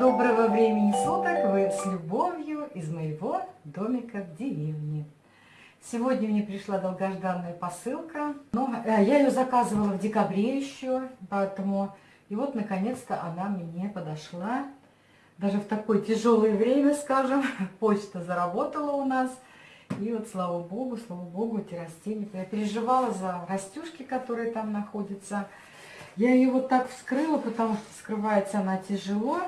Доброго времени суток! Вы с любовью из моего домика в деревне. Сегодня мне пришла долгожданная посылка. Но э, я ее заказывала в декабре еще, поэтому... И вот, наконец-то, она мне подошла. Даже в такое тяжелое время, скажем, почта заработала у нас. И вот, слава богу, слава богу, эти растения. Я переживала за растюшки, которые там находятся. Я ее вот так вскрыла, потому что скрывается она тяжело.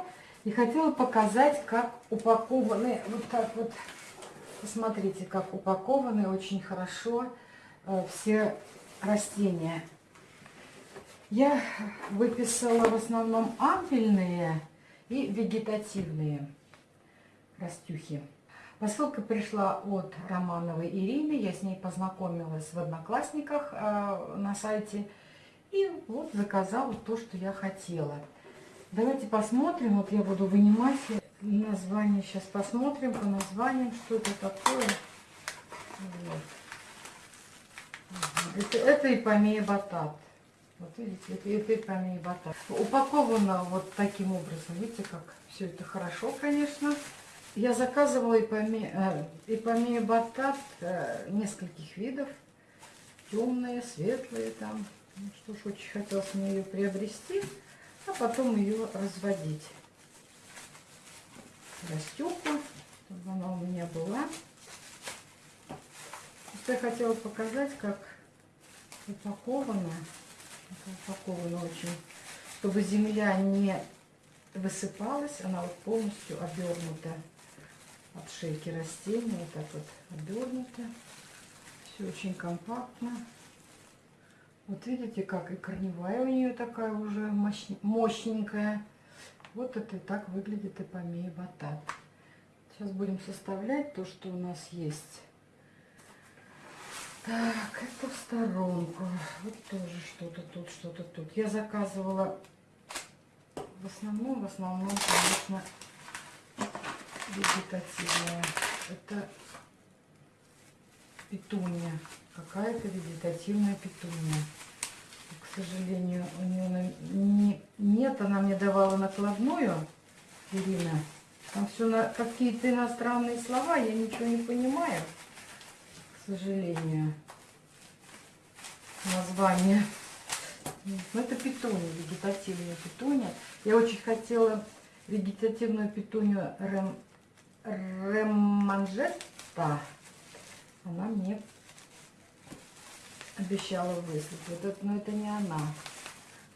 И хотела показать, как упакованы, вот так вот, посмотрите, как упакованы очень хорошо э, все растения. Я выписала в основном ампельные и вегетативные растюхи. Посылка пришла от Романовой Ирины, я с ней познакомилась в Одноклассниках э, на сайте. И вот заказала то, что я хотела. Давайте посмотрим. Вот я буду вынимать название. Сейчас посмотрим по названиям, что это такое. Вот. Это, это ипомея батат. Вот видите, это, это ипомея батат. Упаковано вот таким образом. Видите, как все это хорошо, конечно. Я заказывала ипомея, э, ипомея батат э, нескольких видов. Темные, светлые там. Ну, что ж, очень хотелось мне ее приобрести а потом ее разводить. Растюку, чтобы она у меня была. Я хотела показать, как упакована. Упакована очень, чтобы земля не высыпалась, она вот полностью обернута от шейки растения, вот так вот обернута. Все очень компактно. Вот видите, как и корневая у нее такая уже мощненькая. Вот это и так выглядит эпомея батат. Сейчас будем составлять то, что у нас есть. Так, это в сторонку. Вот тоже что-то тут, что-то тут. Я заказывала в основном, в основном, конечно, вегетативная. Это петуния какая-то вегетативная петуния. К сожалению, у нее не, нет, она мне давала накладную, Ирина. Там все на какие-то иностранные слова, я ничего не понимаю, к сожалению. Название. Ну, это петуния, вегетативная петуния. Я очень хотела вегетативную петунию рем. Она мне обещала выслать. Вот это, но это не она.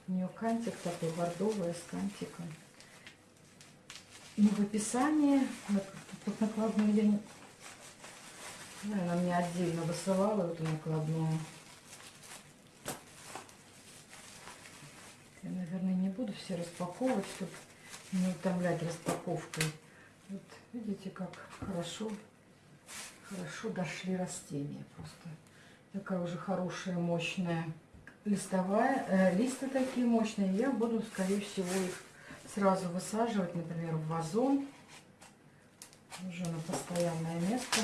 У нее кантик такой бордовый с кантиком. И в описании, вот накладную я не... Она мне отдельно высылала эту накладную. Я, наверное, не буду все распаковывать, чтобы не утомлять распаковкой. Вот видите, как хорошо, хорошо дошли растения просто. Такая уже хорошая, мощная листовая. Э, листы такие мощные. Я буду, скорее всего, их сразу высаживать, например, в вазон. Уже на постоянное место.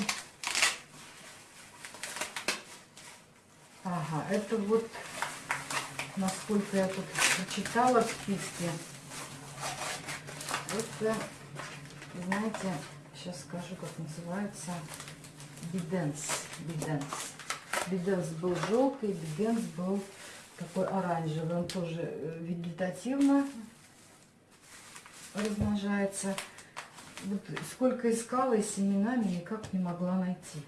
Ага, это вот, насколько я тут прочитала в списке. Это, знаете, сейчас скажу, как называется. Биденс. Биденс. Биденс был желтый, биденс был такой оранжевый. Он тоже э, вегетативно размножается. Вот сколько искала и семенами, никак не могла найти.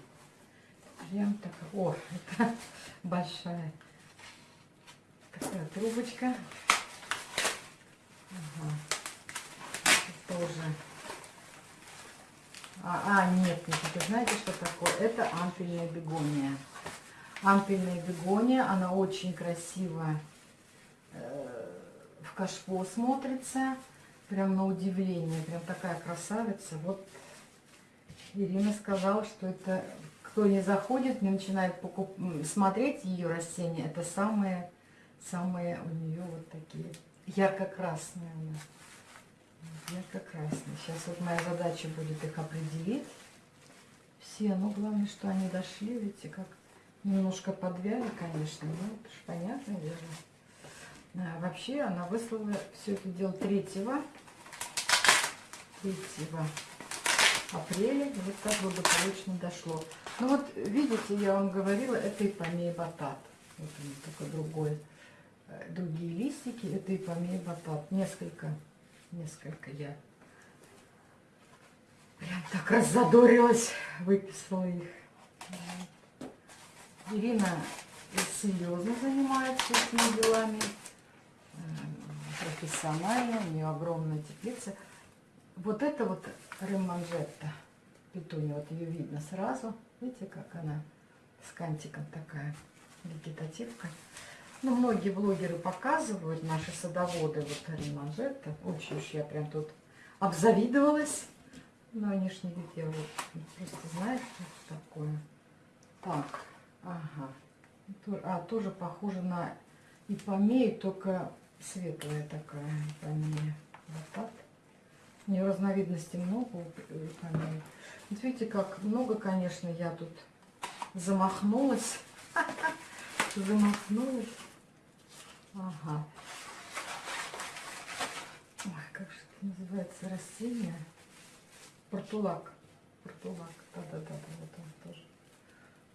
Прям так. О, это большая такая трубочка. Ага. тоже. А, а, нет, нет, это знаете, что такое? Это ампельная бегония ампельная бегония. Она очень красиво э, в кашпо смотрится. Прям на удивление. Прям такая красавица. Вот Ирина сказала, что это кто не заходит, не начинает покуп... смотреть ее растения, это самые, самые у нее вот такие ярко-красные. Ярко-красные. Сейчас вот моя задача будет их определить. Все, но главное, что они дошли, видите, как Немножко подвяли, конечно, ну, это же понятное дело. А, вообще она выслала все это дело третьего. 3 апреля. Вот так благополучно дошло. Ну вот, видите, я вам говорила, это ипомея батат. Вот он такой другой. Э, другие листики, это ипомея батат. Несколько, несколько я прям так раззадорилась, выписала их. Ирина серьезно занимается этими делами, э, профессионально, у нее огромная теплица. Вот это вот реманжетта петуния, вот ее видно сразу. Видите, как она с кантиком такая, вегетативка. Ну, многие блогеры показывают, наши садоводы, вот реманжетта. Очень уж я прям тут обзавидовалась. Но не видят, я вот просто знаете, что такое. Так, ага. А, тоже похоже на ипомею, только светлая такая ипомея. Вот так. У нее разновидностей много ипомеи. Вот видите, как много, конечно, я тут замахнулась. Замахнулась. Ага. Ой, как же это называется растение? Портулак. Портулак. Да-да-да, вот он тоже.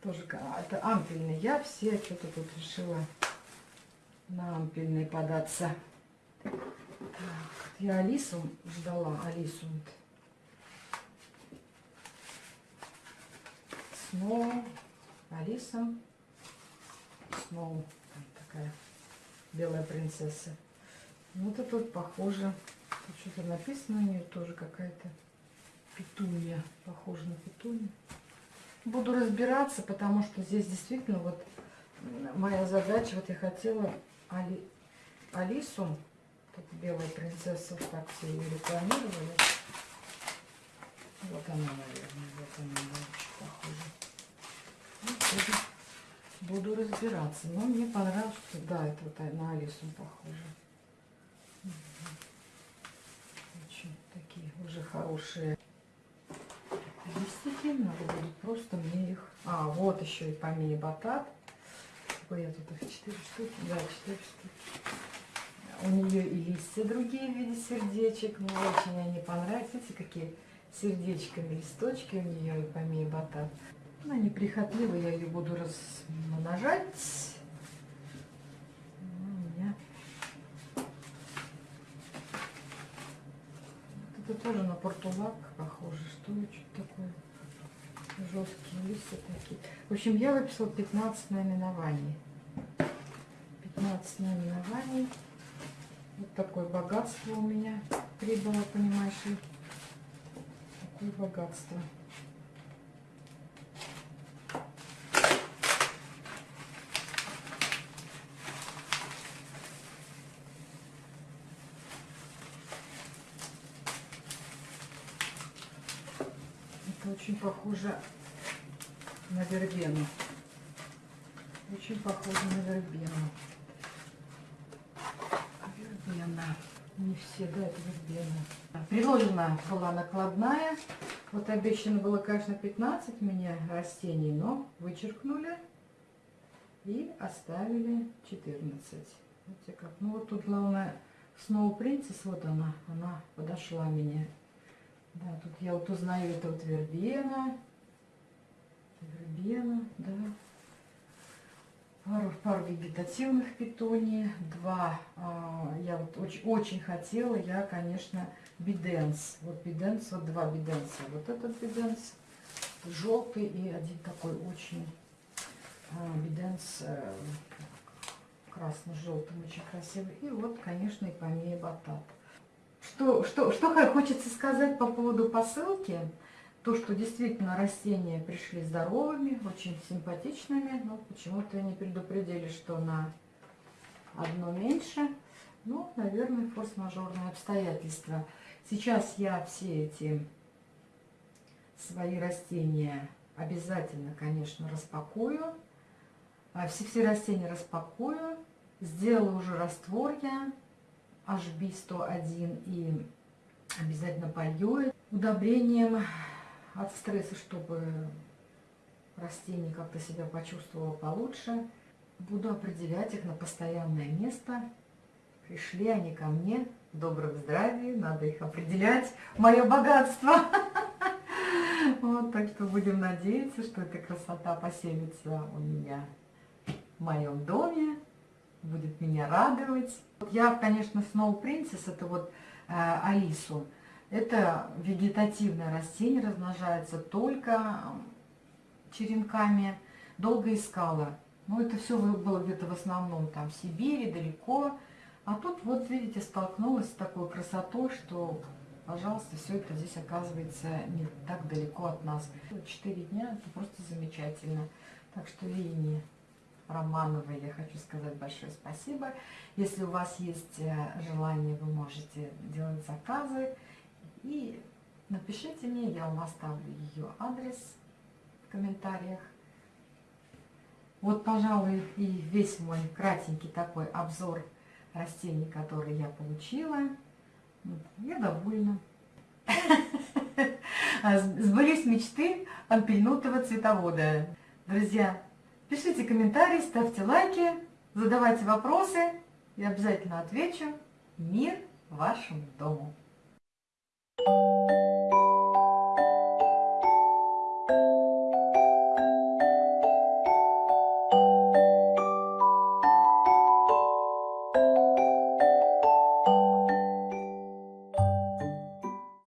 Тоже, а, это ампельный. Я все что-то тут решила на ампельный податься. Так, я Алису ждала, Алису. Сноу, Алиса, Сноу, такая белая принцесса. Вот это вот похоже, что-то написано у нее тоже какая-то петунья, похоже на петунью. Буду разбираться, потому что здесь действительно вот моя задача, вот я хотела Али, Алису, так, белая принцесса, так все ее рекламировали. Вот она, наверное, вот она очень похожа. Ну, буду разбираться. Но мне понравилось, что да, это вот на Алису похоже. Очень такие уже хорошие листики. Надо будет просто мне их... А, вот еще и помея батат. Я тут их 4 штуки. Да, 4 штуки. У нее и листья другие в виде сердечек. Мне очень они понравились. Видите, какие сердечками листочки у нее и помея батат. Она неприхотливая, я ее буду размножать. Это тоже на портулак похоже. Что это такое? Жесткие листья такие. В общем, я выписала 15 наименований. 15 наименований. Вот такое богатство у меня прибыло, понимаешь ли. Такое богатство. Очень похоже на вербену. Очень похоже на вербену. Вербена. Не все, да, это вербена. Приложена была накладная. Вот обещано было, конечно, 15 мне растений, но вычеркнули и оставили 14. Видите как? Ну вот тут главное Snow Princess, вот она, она подошла мне да, тут я вот узнаю, это вот вербена. Вербена, да. Пару, пару вегетативных питоний. Два, а, я вот очень, очень хотела, я, конечно, биденс. Вот биденс, вот два биденса. Вот этот биденс желтый и один такой очень а, биденс а, красно-желтым, очень красивый. И вот, конечно, и помея батат. Что, что, что хочется сказать по поводу посылки? То, что действительно растения пришли здоровыми, очень симпатичными, но почему-то не предупредили, что на одно меньше. Ну, наверное, форс-мажорные обстоятельства. Сейчас я все эти свои растения обязательно, конечно, распакую. А все, все растения распакую. Сделала уже раствор я HB101 и обязательно полью удобрением от стресса, чтобы растение как-то себя почувствовало получше. Буду определять их на постоянное место. пришли они ко мне в добром здравии, надо их определять, мое богатство. Вот, так что будем надеяться, что эта красота поселится у меня в моем доме, будет меня радовать. Я, конечно, Snow Princess, это вот э, Алису, это вегетативное растение, размножается только черенками, долго искала. Но это все было где-то в основном там в Сибири, далеко. А тут вот, видите, столкнулась с такой красотой, что, пожалуйста, все это здесь оказывается не так далеко от нас. Четыре дня, это просто замечательно. Так что Лине Романовой я хочу сказать большое спасибо. Если у вас есть э, желание, вы можете делать заказы. И напишите мне, я вам оставлю ее адрес в комментариях. Вот, пожалуй, и весь мой кратенький такой обзор растений, которые я получила. Я довольна. Сбылись мечты ампельнутого цветовода. Друзья, пишите комментарии, ставьте лайки, задавайте вопросы. Я обязательно отвечу. Мир вашему дому! Thank you.